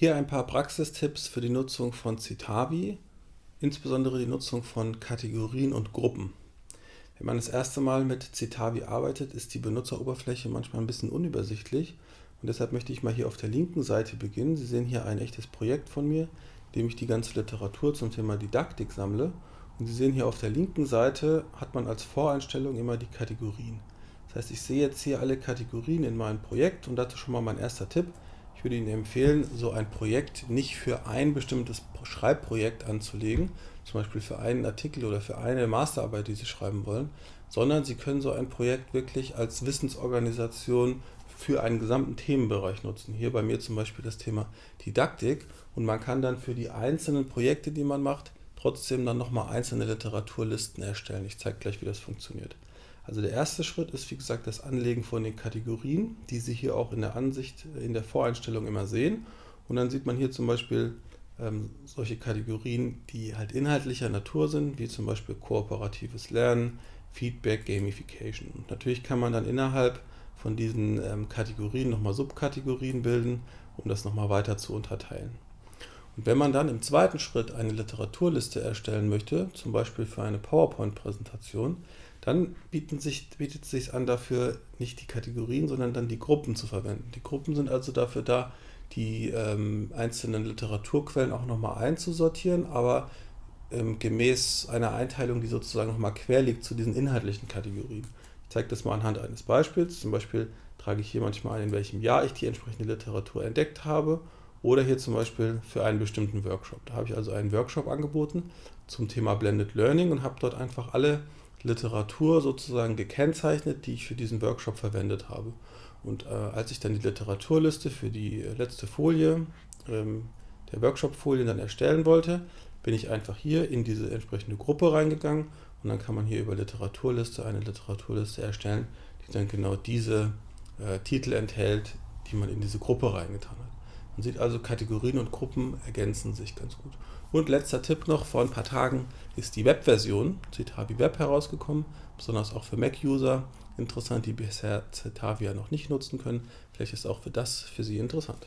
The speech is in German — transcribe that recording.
Hier ein paar Praxistipps für die Nutzung von Citavi, insbesondere die Nutzung von Kategorien und Gruppen. Wenn man das erste Mal mit Citavi arbeitet, ist die Benutzeroberfläche manchmal ein bisschen unübersichtlich und deshalb möchte ich mal hier auf der linken Seite beginnen. Sie sehen hier ein echtes Projekt von mir, in dem ich die ganze Literatur zum Thema Didaktik sammle und Sie sehen hier auf der linken Seite hat man als Voreinstellung immer die Kategorien. Das heißt, ich sehe jetzt hier alle Kategorien in meinem Projekt und dazu schon mal mein erster Tipp. Ich würde Ihnen empfehlen, so ein Projekt nicht für ein bestimmtes Schreibprojekt anzulegen, zum Beispiel für einen Artikel oder für eine Masterarbeit, die Sie schreiben wollen, sondern Sie können so ein Projekt wirklich als Wissensorganisation für einen gesamten Themenbereich nutzen. Hier bei mir zum Beispiel das Thema Didaktik und man kann dann für die einzelnen Projekte, die man macht, trotzdem dann nochmal einzelne Literaturlisten erstellen. Ich zeige gleich, wie das funktioniert. Also der erste Schritt ist, wie gesagt, das Anlegen von den Kategorien, die Sie hier auch in der Ansicht, in der Voreinstellung immer sehen. Und dann sieht man hier zum Beispiel ähm, solche Kategorien, die halt inhaltlicher Natur sind, wie zum Beispiel kooperatives Lernen, Feedback, Gamification. Und natürlich kann man dann innerhalb von diesen ähm, Kategorien nochmal Subkategorien bilden, um das nochmal weiter zu unterteilen. Und wenn man dann im zweiten Schritt eine Literaturliste erstellen möchte, zum Beispiel für eine PowerPoint-Präsentation, dann sich, bietet es sich an, dafür nicht die Kategorien, sondern dann die Gruppen zu verwenden. Die Gruppen sind also dafür da, die ähm, einzelnen Literaturquellen auch nochmal einzusortieren, aber ähm, gemäß einer Einteilung, die sozusagen nochmal quer liegt zu diesen inhaltlichen Kategorien. Ich zeige das mal anhand eines Beispiels. Zum Beispiel trage ich hier manchmal ein, in welchem Jahr ich die entsprechende Literatur entdeckt habe oder hier zum Beispiel für einen bestimmten Workshop. Da habe ich also einen Workshop angeboten zum Thema Blended Learning und habe dort einfach alle Literatur sozusagen gekennzeichnet, die ich für diesen Workshop verwendet habe. Und äh, als ich dann die Literaturliste für die letzte Folie ähm, der Workshop-Folien dann erstellen wollte, bin ich einfach hier in diese entsprechende Gruppe reingegangen und dann kann man hier über Literaturliste eine Literaturliste erstellen, die dann genau diese äh, Titel enthält, die man in diese Gruppe reingetan hat. Man sieht also, Kategorien und Gruppen ergänzen sich ganz gut. Und letzter Tipp noch, vor ein paar Tagen ist die Webversion Citavi Web herausgekommen, besonders auch für Mac-User interessant, die bisher Citavia noch nicht nutzen können. Vielleicht ist auch für das für Sie interessant.